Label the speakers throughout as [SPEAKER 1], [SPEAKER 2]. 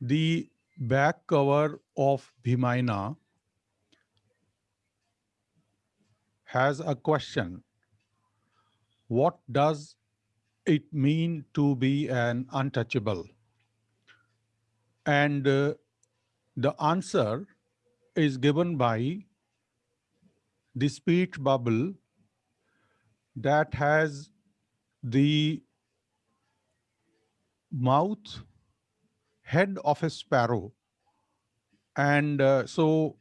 [SPEAKER 1] the back cover of Bhimayana has a question. What does it mean to be an untouchable? And uh, the answer is given by the speech bubble that has the mouth head of a sparrow. And uh, so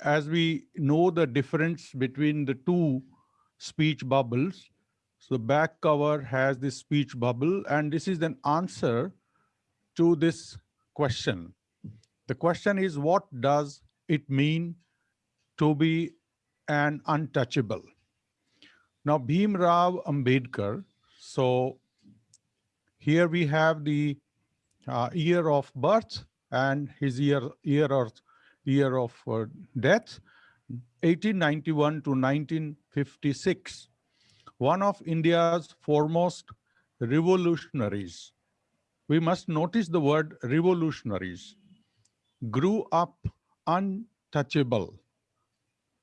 [SPEAKER 1] as we know the difference between the two speech bubbles, so the back cover has this speech bubble, and this is an answer to this question. The question is, what does it mean to be an untouchable? Now, Bhim Rao Ambedkar, so here we have the uh, year of birth and his year, year, or, year of uh, death, 1891 to 1956 one of India's foremost revolutionaries. We must notice the word revolutionaries. Grew up untouchable.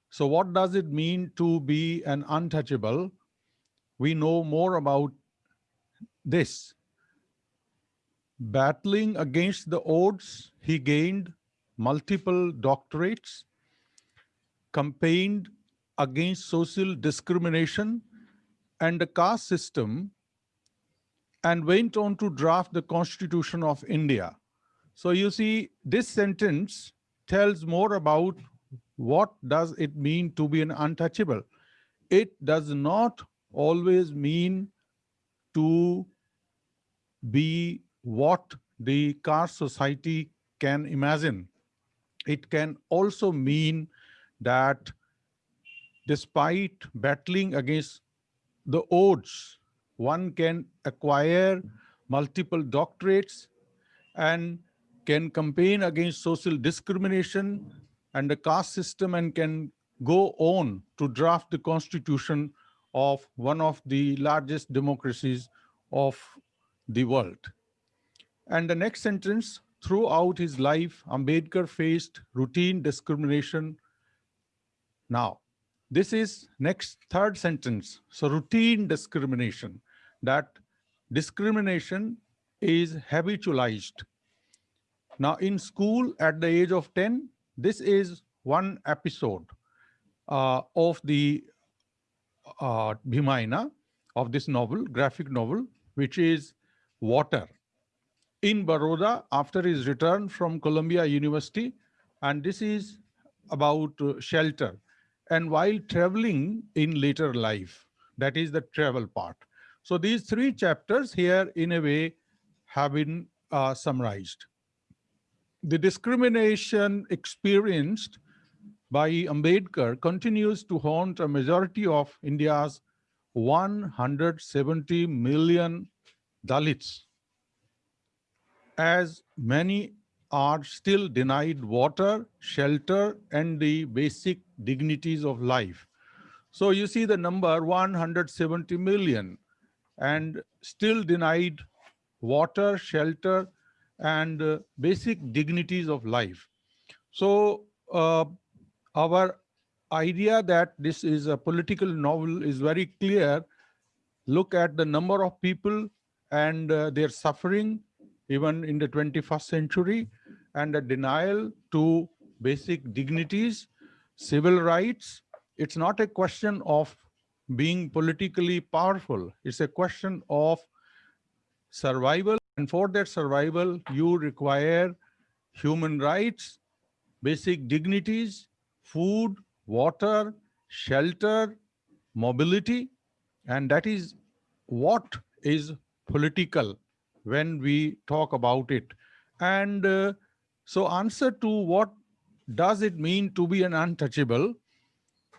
[SPEAKER 1] So what does it mean to be an untouchable? We know more about this. Battling against the odds, he gained multiple doctorates, campaigned against social discrimination, and the caste system and went on to draft the Constitution of India. So you see, this sentence tells more about what does it mean to be an untouchable. It does not always mean to be what the caste society can imagine. It can also mean that despite battling against the odds. One can acquire multiple doctorates and can campaign against social discrimination and the caste system and can go on to draft the constitution of one of the largest democracies of the world. And the next sentence, throughout his life, Ambedkar faced routine discrimination. Now, this is next third sentence. So routine discrimination, that discrimination is habitualized. Now in school at the age of 10, this is one episode uh, of the uh, Bhimayana of this novel, graphic novel, which is Water. In Baroda, after his return from Columbia University, and this is about uh, shelter and while traveling in later life. That is the travel part. So these three chapters here in a way have been uh, summarized. The discrimination experienced by Ambedkar continues to haunt a majority of India's 170 million Dalits, as many are still denied water, shelter, and the basic dignities of life. So you see the number 170 million and still denied water, shelter, and uh, basic dignities of life. So uh, our idea that this is a political novel is very clear. Look at the number of people and uh, their suffering even in the 21st century and a denial to basic dignities, civil rights. It's not a question of being politically powerful. It's a question of survival. And for that survival, you require human rights, basic dignities, food, water, shelter, mobility. And that is what is political when we talk about it. And uh, so answer to what does it mean to be an untouchable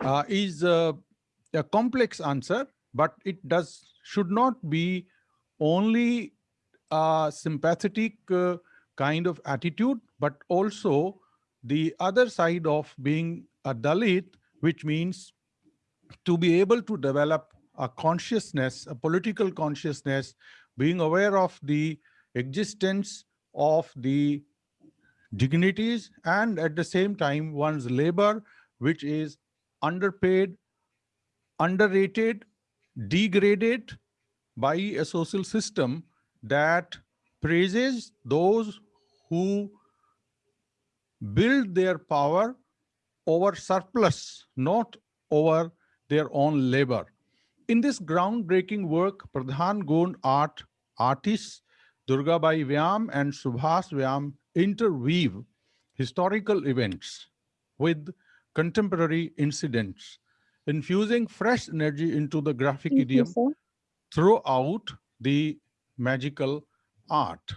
[SPEAKER 1] uh, is uh, a complex answer, but it does should not be only a sympathetic uh, kind of attitude, but also the other side of being a Dalit, which means to be able to develop a consciousness, a political consciousness, being aware of the existence of the dignities and at the same time one's labor, which is underpaid, underrated, degraded by a social system that praises those who build their power over surplus, not over their own labor. In this groundbreaking work, Pardhan Gond art artists Durgabai Vyam and Subhash Vyam interweave historical events with contemporary incidents, infusing fresh energy into the graphic
[SPEAKER 2] Thank
[SPEAKER 1] idiom
[SPEAKER 2] sir.
[SPEAKER 1] throughout the magical art.